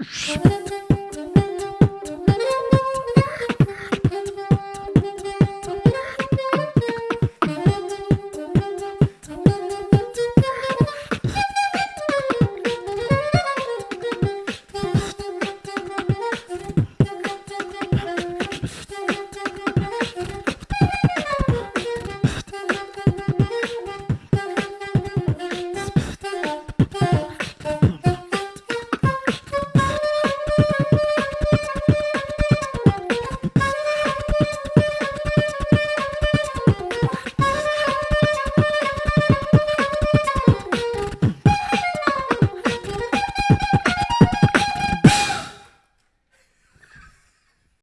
shh, shh.